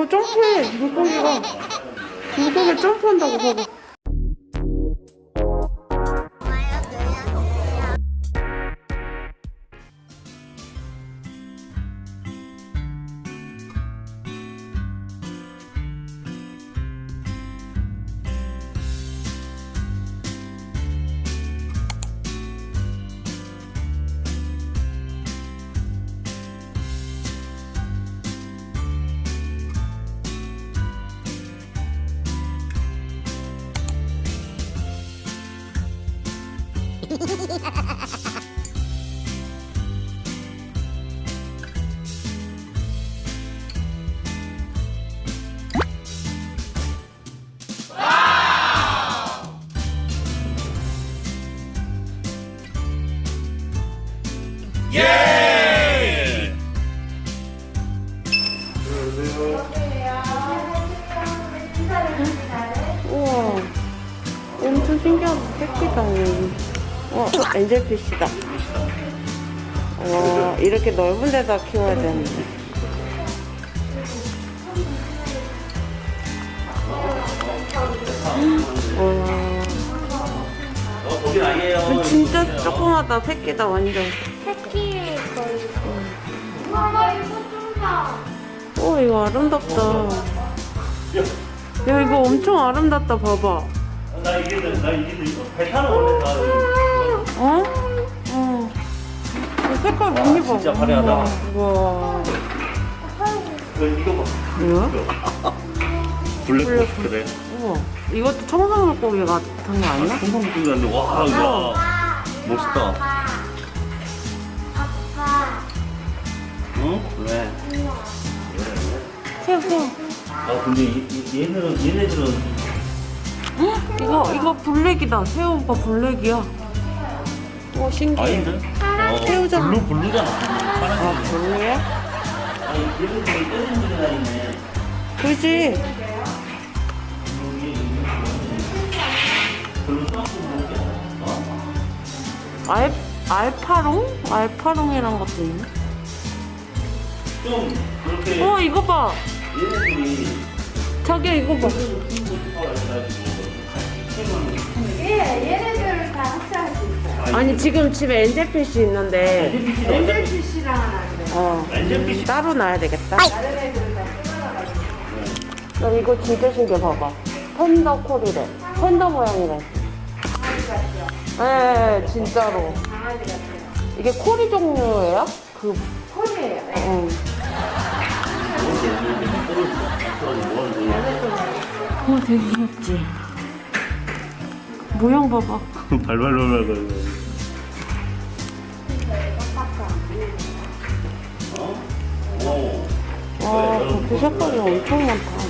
어, 점프해. 물고기가. 물고기 점프한다고 봐봐 우와. 엄청 신기하다. 새끼다 어 엔젤피쉬다 와 이렇게 넓은 데다 키워야 되는데 어, 거긴 아니에요. 와 진짜 조그마다 새끼다 완전 새끼 거의. 엄마 이거. 오 이거 아름답다 야 이거 엄청 아름답다 봐봐 나 이게 나 이게 배 타는 원래 다. 색깔 무늬 봐. 진짜 화려하다. 와. 그 이거 봐. 뭐야? 블랙 그래. 우와. 이것도 청상 물고기 같은 거 아니야? 풍선 느낌이 나는데 와 이거 멋있다. 아빠. 응? 왜? 새우, 새우. 아 근데 이, 이, 얘네는 얘네들은 헉, 이거, 이거 black이다. 새우 오빠 black이야. 오, 신기해. 아닌데? 어, 새우잖아. blue blue잖아. 아. blue야? 그지? 알, 알파롱? 알파롱이란 것도 있네. 좀 그렇게 어, 이거 봐. 얘네들이 자기야, 이거 봐. 예, 얘네들 다 있어요. 아니, 지금 집에 엔젤피쉬 있는데, 엔젤피쉬랑. 어. 엔젤피쉬 따로 놔야 되겠다. 나 이거 진짜 신기해 봐봐 팬더 콜이래 팬더 모양이래? 예, 예 진짜로 강아지 같아요. 이게 코리 종류예요? 그 콜이에요. 네. 응. 어 되게 귀엽지 모양 봐봐 발발발발 어? 오. 와 그렇게 색깔이 엄청 많다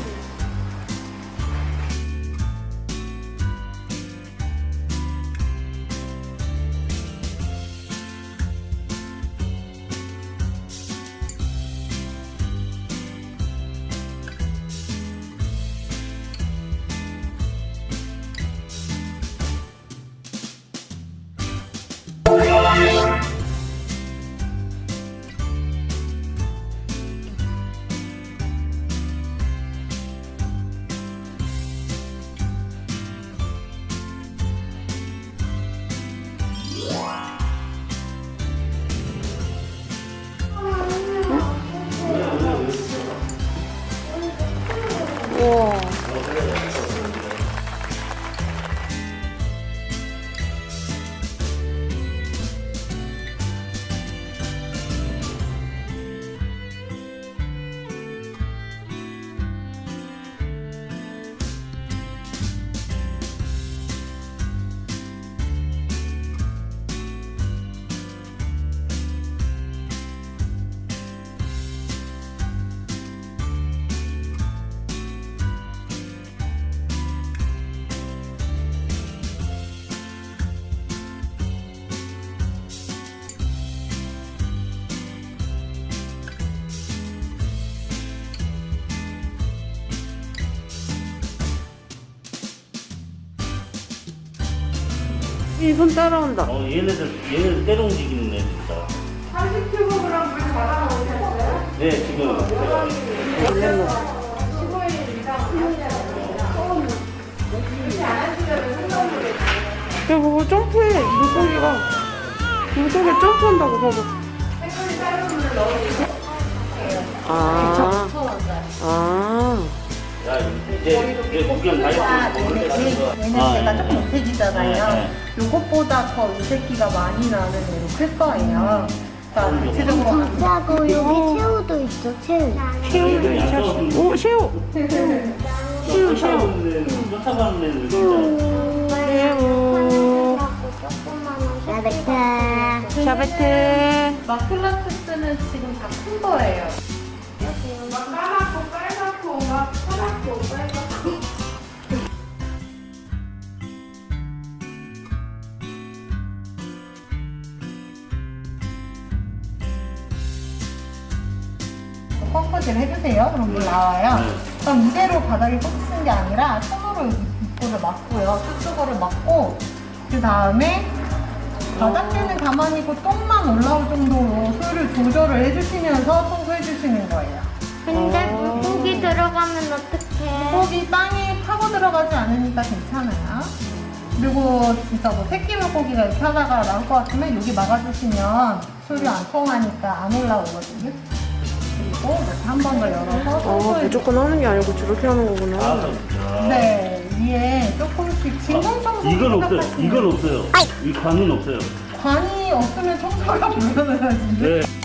혜진이 손 따라온다. 어, 얘네들, 얘네들 때려 움직이는 애들이다. 30kg 물 잡아 놓으셨어요? 네, 지금. 15일 이상 그렇게 안 하시려면 생각을 야, 봐봐, 점프해. 물고기가. 물고기 점프한다고, 봐봐. 색깔이 다른 물을 넣으시고. 아. 아. 이제, 이제 구경 다. 아, 얘네가 예. 조금 못해지잖아요. 네, 요것보다 더이 새끼가 많이 나는 애로 클 거예요. 그러니까 대체적으로 진짜고 여기 새우도 있어 새우. 새우 네, 자, 약속은 오 새우. 새우 새우 진짜. 새우 야베타 샤베트. 마클라투스는 지금 다 큰 거예요. 막 까맣고 빨갛고 막 파랗고 빨갛고. 펌프질 해주세요. 그럼 물 나와요. 네. 그럼 이대로 바닥에 꼭 쓰는 게 아니라 손으로 입구를 막고요. 쑥쑥거를 막고 그 다음에 바닥에는 가만히 있고 똥만 올라올 정도로 수를 조절을 해주시면서 청소해 주시는 거예요. 물고기 땅에 파고 들어가지 않으니까 괜찮아요. 그리고 진짜 뭐 새끼 물고기가 이렇게 하다가 나올 것 같으면 여기 막아주시면 수류 안 통하니까 안 올라오거든요. 그리고 이렇게 한번 더 열어서 아 무조건 하는 게 아니고 저렇게 하는 아, 거구나 진짜. 네, 위에 조금씩 진공 청소 이건 없어요. 이건 없어요. 이 관은 없어요. 관이 없으면 청소가 불가능하지. 네.